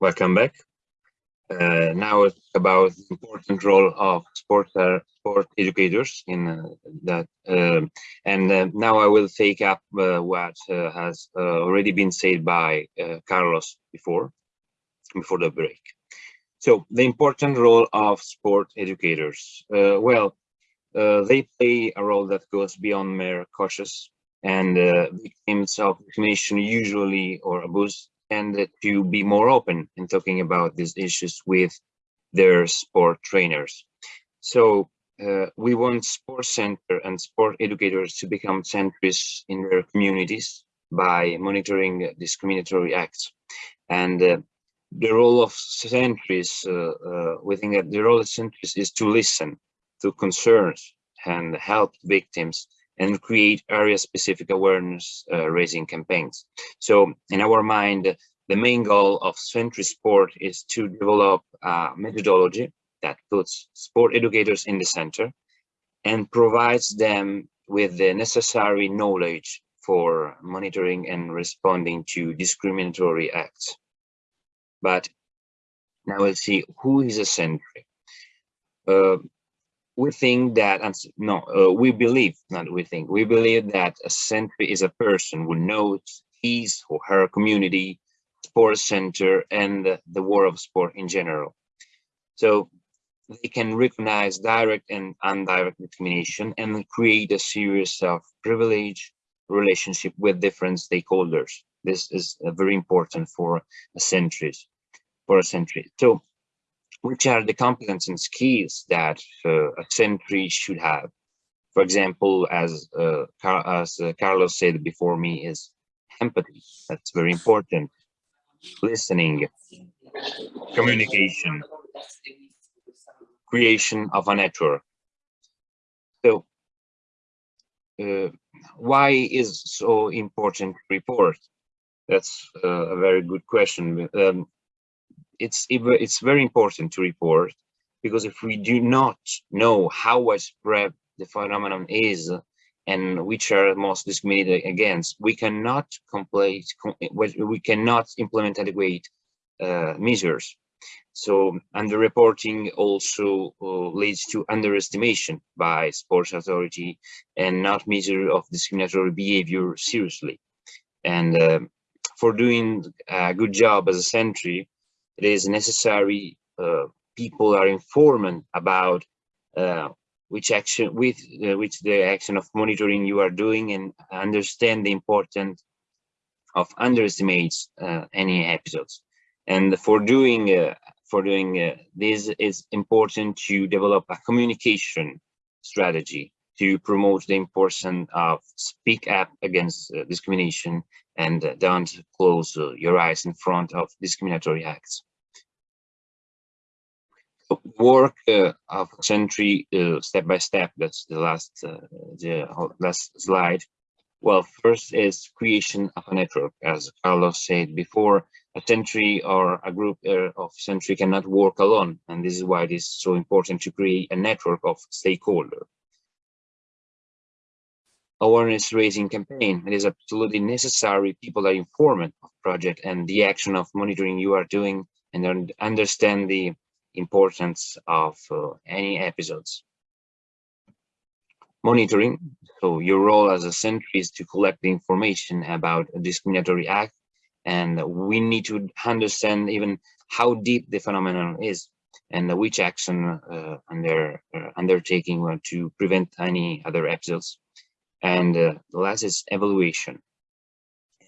welcome back. Uh, now about the important role of sport uh, sport educators in uh, that, um, and uh, now I will take up uh, what uh, has already been said by Carlos before, before the break. So the important role of sport educators. well, they play a role that goes beyond mere coaches and victims of discrimination usually or abuse tend to be more open in talking about these issues with their sport trainers. So uh, we want sports center and sport educators to become centrists in their communities by monitoring discriminatory acts. And uh, the role of centrists, uh, uh, we think that the role of centrists is to listen to concerns and help victims and create area-specific awareness uh, raising campaigns. So in our mind, the main goal of Sentry Sport is to develop a methodology that puts sport educators in the center and provides them with the necessary knowledge for monitoring and responding to discriminatory acts. But now we'll see who is a Sentry. Uh, we think that no uh, we believe not we think we believe that a sentry is a person who knows his or her community sports center and the, the world of sport in general. So they can recognize direct and indirect discrimination and create a series of privilege relationship with different stakeholders. This is uh, very important for a sentries for a sentry so which are the competence and skills that uh, a sentry should have. For example, as uh, as uh, Carlos said before me, is empathy. That's very important. Listening, communication, creation of a network. So, uh, why is so important report? That's uh, a very good question. Um, it's it's very important to report because if we do not know how widespread the phenomenon is and which are most discriminated against, we cannot complete, we cannot implement adequate uh, measures. So underreporting also uh, leads to underestimation by sports authority and not measure of discriminatory behavior seriously. And uh, for doing a good job as a sentry, it is necessary uh, people are informed about uh, which action with uh, which the action of monitoring you are doing and understand the importance of underestimates uh, any episodes. And for doing uh, for doing uh, this is important to develop a communication strategy to promote the importance of speak up against discrimination and don't close your eyes in front of discriminatory acts work uh, of sentry uh, step by step. That's the last uh, the last slide. Well, first is creation of a network. As Carlos said before, a sentry or a group uh, of sentry cannot work alone, and this is why it is so important to create a network of stakeholders. Awareness raising campaign. It is absolutely necessary. People are informed of project and the action of monitoring you are doing and understand the importance of uh, any episodes. Monitoring, so your role as a sentry is to collect the information about a discriminatory act and we need to understand even how deep the phenomenon is and which action uh, under uh, undertaking to prevent any other episodes. And uh, the last is evaluation.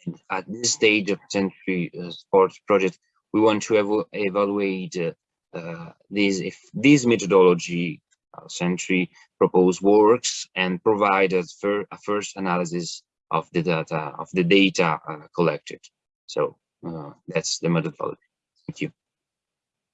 And at this stage of Sentry uh, Sports project, we want to ev evaluate uh, uh, these if this methodology uh, proposed works and provide a, fir a, first analysis of the data of the data uh, collected. So uh, that's the methodology. Thank you.